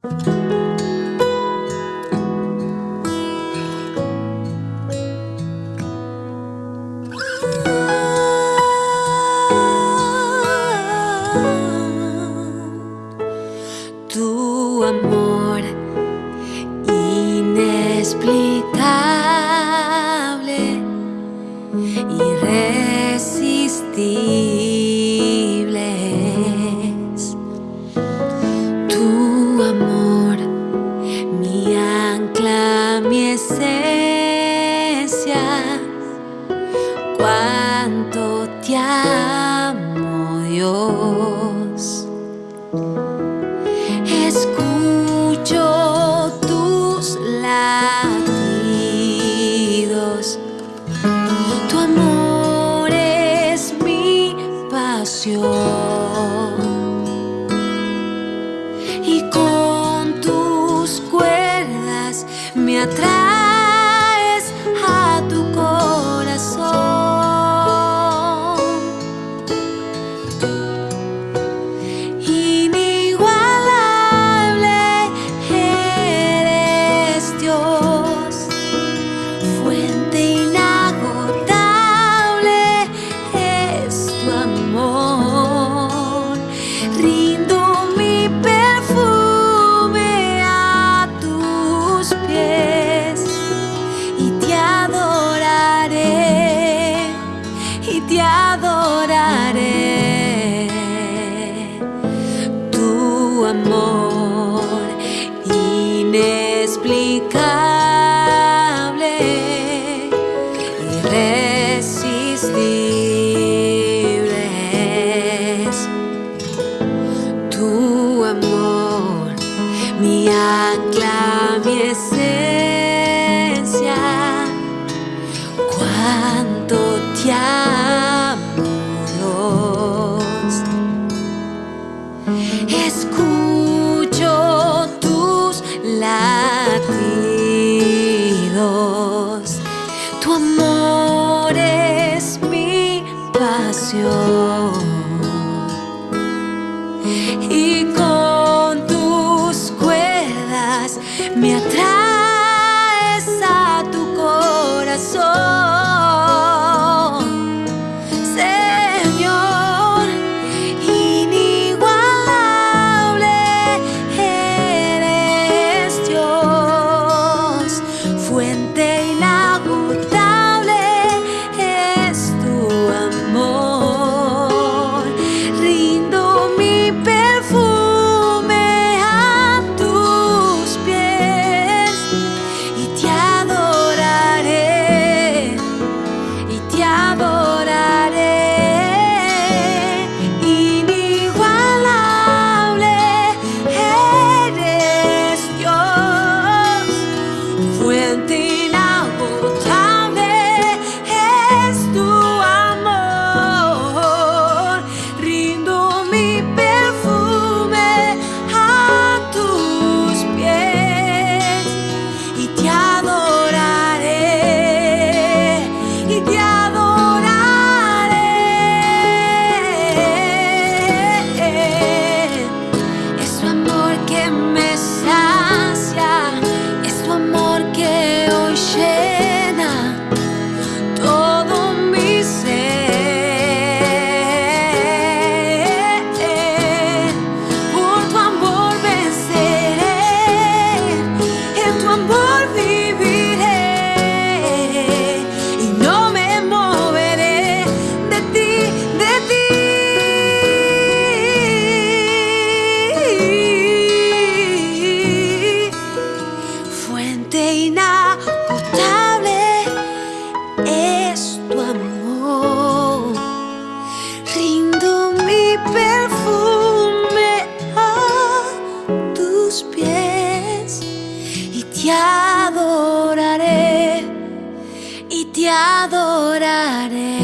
Tu amor inexplicable. cuánto te amo Dios. Escucho tus latidos, tu amor es mi pasión. Y con tus cuerdas me atrae. adoraré tu amor inexplicable, irresistible es tu amor, mi ancla, mi esencia. Cuánto te espacio. Y тебя. te adoraré y te adoraré.